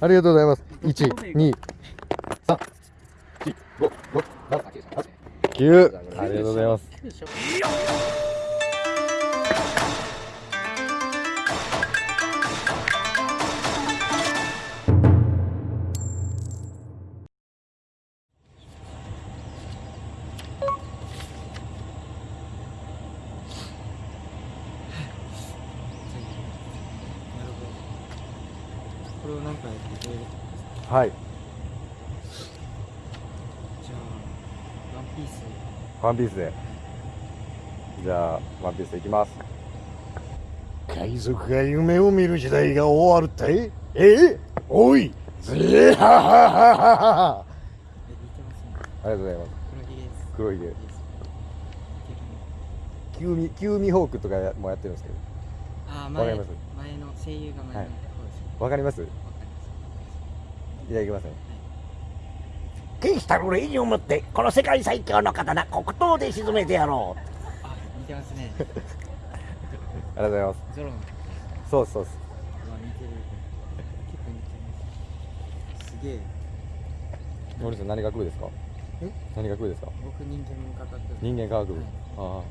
ありがとうございます。一二三。四五六七八九ありがとうございますはい。じゃあワンピース。ワンピースで。じゃあワンピースいきます。海賊が夢を見る時代が終わるって？え？おい！ぜははははありがとうございます。黒ひげです。黒キューミキューミホークとかもやってるんですけど。あー前わかります？前の声優が前のはい。方ですわかります？いただきますね。天使たる礼儀をもってこの世界最強の刀黒刀で沈めてやろますあ似てますね。ありがとうございます。ゾロの。そうそうですうわ似てる。結構似てますすげえ。森さん何学部ですか？え？何学部ですか？僕人間科学部。人間科学部、はい。ああ。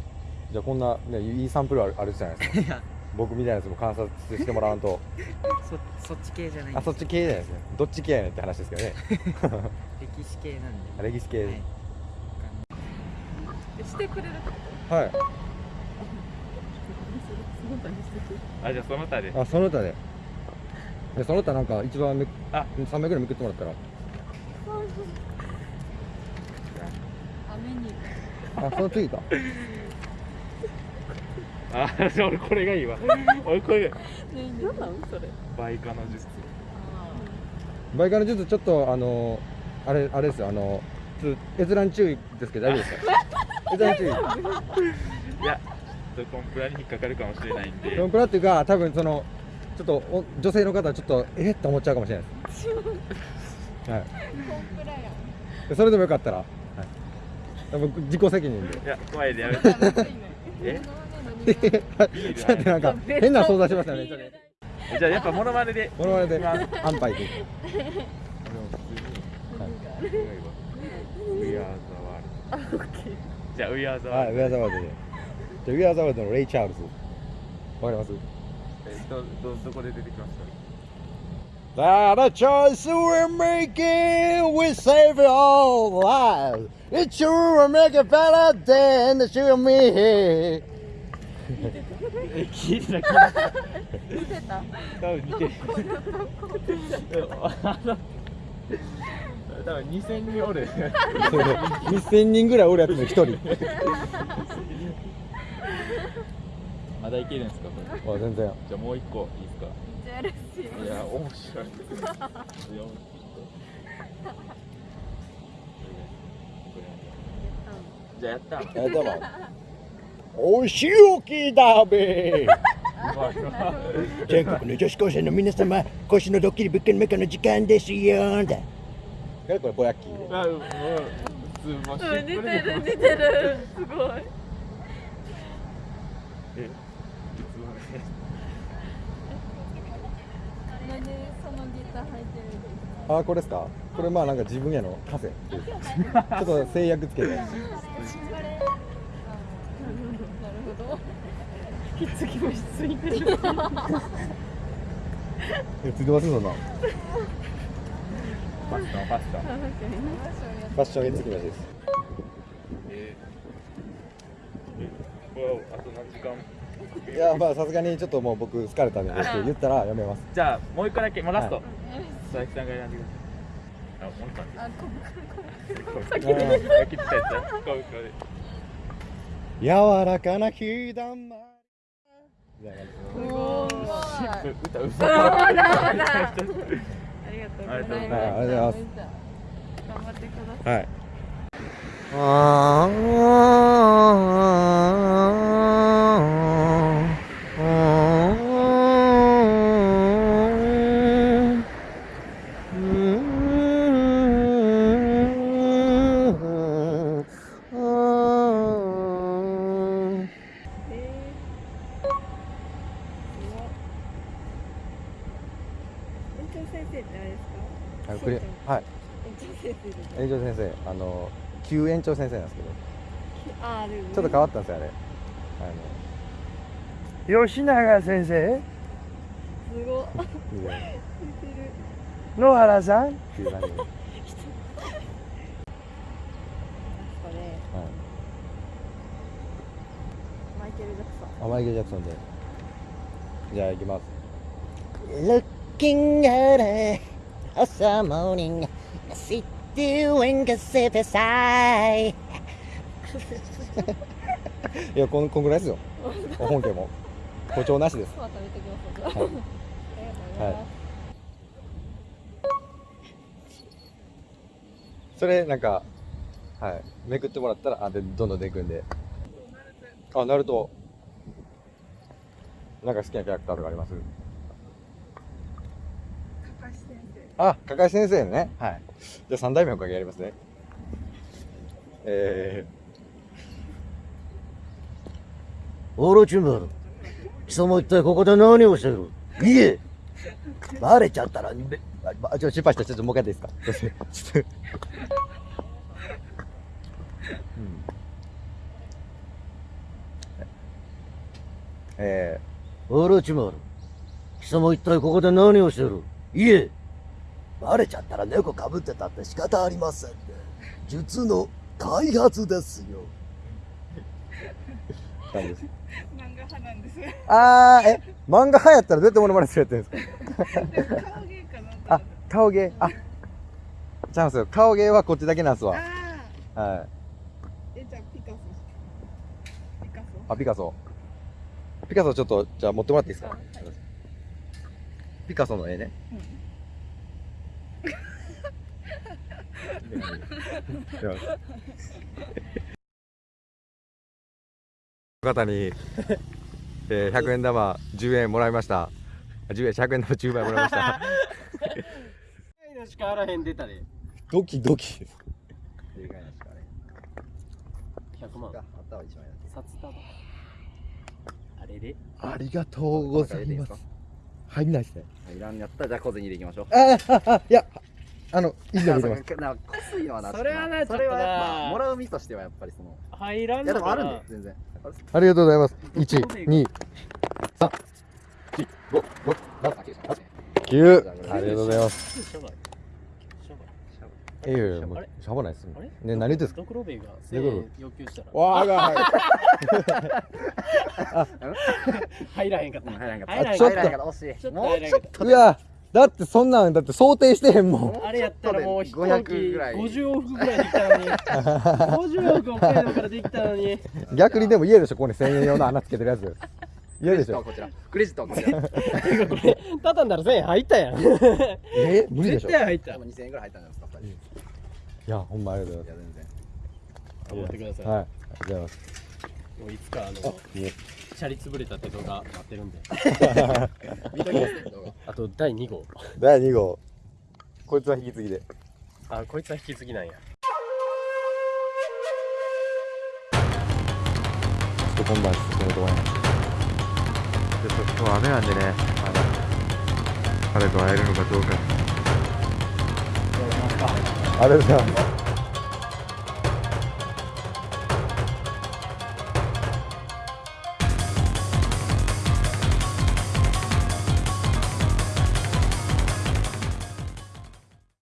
じゃあこんな、ね、いいサンプルあるあるじゃないですか僕みたいなやつも観察してもらわんと。そそっち系じゃないあそっち系じゃないですね。どっち系やねんって話ですけどね。歴史系なんで。歴史系。はい。してくれるはい、あじゃあその他で。あその他で。でその他なんか一番めあ。3枚ぐらいめくってもらったら。雨にあその次かあじゃあ俺これがいいわ。俺これが何なんそれ。倍化の術。バイカの術ちょっとあのあれあれですよ。あの閲覧注意ですけど大丈夫ですか？閲覧注意。いやちょっとコンプラに引っかかるかもしれないんで。コンプラっていうか多分そのちょっとお女性の方はちょっとえっと思っちゃうかもしれないです。はい。コンプラやん。でそれでもよかったら、はい、多分自己責任で。いや前でやめて。え？ちょっとなんか変な想像しましたねじゃあやっぱモノマネでこのままで安牌で We are the world じゃあ We are the はい、ウ world ェアザワールドで。じゃあ、ウェアザワールドのレイ・チャールズ。わかります？えどどどこで出てきました That a choice we're making, we save all lives. It sure will make it better than the show me. え聞いてた。聞いてた。似て。た多分似て。るあの多分2000人おる2000人ぐらいおるやつの一人。まだいけるんですかこれあ、全然。じゃあもう一個いいですかめっちゃ嬉しいいや、面白い。じゃあやった。やったわ。お仕置きだべ。全国の女子高生の皆様、今週のドッキリ物件メカの時間ですよ。だこれぼやっき似てる似てるすごいえ、ーあ、これですか？これまあなんか自分への枷っていうかちょっと制約つけて。なるほどひっつきもしついてるえ、ついてますそんな。ファッション、ファッション。ファッションへつきましです。えー、あと何時間？いや、まあさすがにちょっともう僕疲れたんでって言ったらやめます。じゃあ、もう一個だけ、もうラストは。佐々木さんが選んでください。あ、もう一個あここう。先に切ったやつ。こう、こう。柔らかな日だま歌うまだまだありがとうございます頑張ってくださいはい。ああ先生あの旧園長先生なんですけど。あちょっと変わったんですよあれ。あ吉永先生？すごっ。のいや。似てる野原さん？っていう感じ マイケル・ジャクソン。あマイケル・ジャクソンで。じゃあ行きます。Looking at a awesome morning I sit doing a sip aside いやこのこんぐらいですよ。本家も。誇張なしです。はい。ありがとうございそれなんかはい。めくってもらったらあでどんどん出てくんで。あナルトなんか好きなキャラクターとかあります？あ、かかし先生ね。はい。じゃあ三代目おかげやりますね。えオロチマル貴様一体ここで何をしてる？いえバレちゃったらべー、あ、ちょ、失敗した。ちょっともう一回やっていいですか？ちょっと。うん。えオロチマル貴様一体ここで何をしてるいえバレちゃったら猫かぶってたって仕方ありませんね。術の開発ですよ。漫画派なんです。あー、え、漫画流行ったらどうやってモノマネするやってるんですか？顔芸かなあ、顔芸？あ、ちゃうんすよ。顔芸はこっちだけなんすわ。あはい。えじゃあピカソ。ピカソあ、ピカソ。ピカソちょっと、じゃあ持ってもらっていいですか、ピカソの絵ね。方に、えー、100円玉10円もらいました。10円、100円玉10枚もらいました。のしかあらへん出たでドキドキ。100万ったわ一枚札束あれれありがとうございます。入んないですね。いらんやったらじゃあ小銭入れていきましょうああ、あ、いや、あの、いいの見てます。なんかこすいのはなそれはなそれはやっちょっとなもらう身としてはやっぱりその入らんいやでもあるんで全然ありがとうございます。1、2、3、4、5、6、7、9。ありがとうございます。しょぼいやいや、もうしょうがないです。あれね、何言ってんすかドクロベイがドクロ1000円要求したらわあが、はい。入らへんかった入らへんかった入らへんちょっとかった惜しいちょっともうだってそんなん、だって想定してへんもん。あれやったらもう飛行機500ぐらい50往復ぐらいできたのに50往復北海道からできたのに逆にでも家でしょ、ここに1000円用の穴つけてるやつ。嫌でしょ。ットはこちらクレジットはこちらこれ畳んだら1000円入ったやんえ無理でしょ。い絶対入った多分2000円ぐらい入ったんじゃないですか二人や、ほんまありがとうございいや全然持ってください、ます。はい。ありがとうございます。もういつかあのもシャリ潰れたって動画待ってるんで 見ときますね動画あと第2号第2号。こいつは引き継ぎで。あこいつは引き継ぎなんやちょっと今晩進めると思います。ちょっと今日雨なんでね、まだ彼と会えるのかどうか。ありがとうございます。